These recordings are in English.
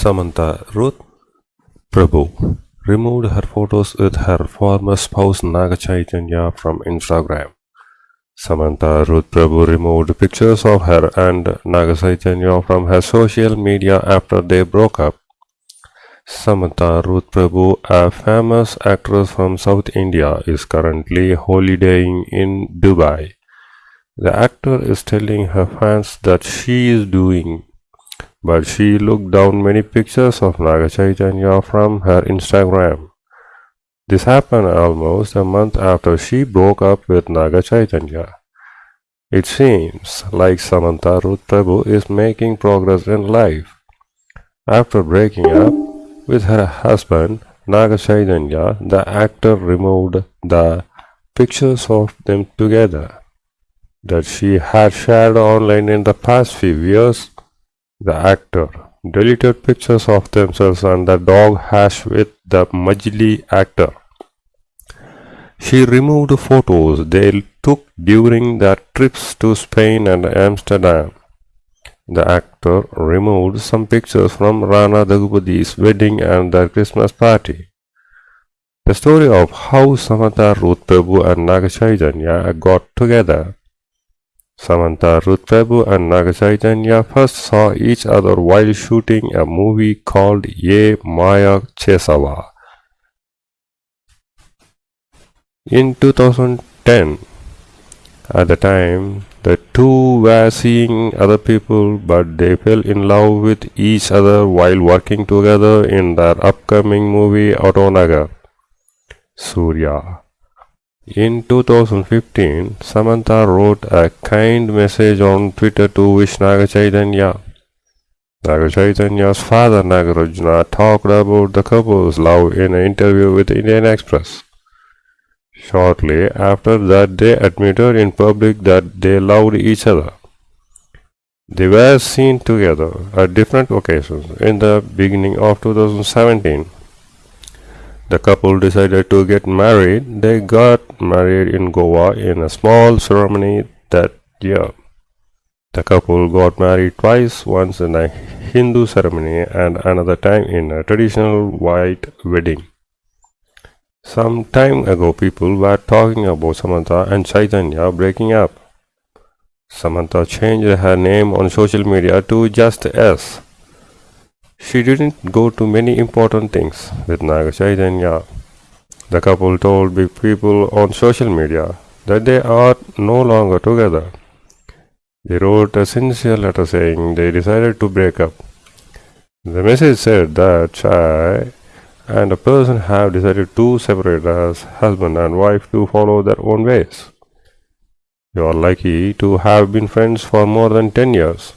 Samantha Ruth Prabhu removed her photos with her former spouse Naga Chaitanya from Instagram. Samantha Ruth Prabhu removed pictures of her and Naga Chaitanya from her social media after they broke up. Samantha Ruth Prabhu, a famous actress from South India, is currently holidaying in Dubai. The actor is telling her fans that she is doing but she looked down many pictures of Naga Chaitanya from her Instagram. This happened almost a month after she broke up with Naga Chaitanya. It seems like Samantha Ruth Prabhu is making progress in life. After breaking up with her husband Naga Chaitanya, the actor removed the pictures of them together that she had shared online in the past few years the actor deleted pictures of themselves and the dog Hash with the Majili actor. She removed photos they took during their trips to Spain and Amsterdam. The actor removed some pictures from Rana Daggubati's wedding and their Christmas party. The story of how Samantha Ruth Prabhu and Naga got together Samantha Ruth and Naga first saw each other while shooting a movie called Ye Maaya Chesave. In 2010, at the time, the two were seeing other people but they fell in love with each other while working together in their upcoming movie Autonagar. Surya in 2015, Samantha wrote a kind message on Twitter to wish Naga father Nagarjuna talked about the couple's love in an interview with Indian Express. Shortly after that, they admitted in public that they loved each other. They were seen together at different occasions in the beginning of 2017. The couple decided to get married. They married in Goa in a small ceremony that year. The couple got married twice, once in a Hindu ceremony and another time in a traditional white wedding. Some time ago, people were talking about Samantha and Chaitanya breaking up. Samantha changed her name on social media to just S. She didn't go to many important things with Naga Chaitanya. The couple told big people on social media that they are no longer together. They wrote a sincere letter saying they decided to break up. The message said that Chai and a person have decided to separate as husband and wife to follow their own ways. You are lucky to have been friends for more than 10 years.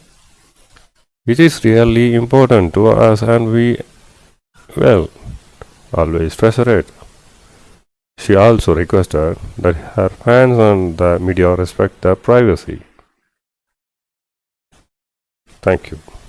It is really important to us and we, well, always treasure it. She also requested that her fans and the media respect their privacy. Thank you.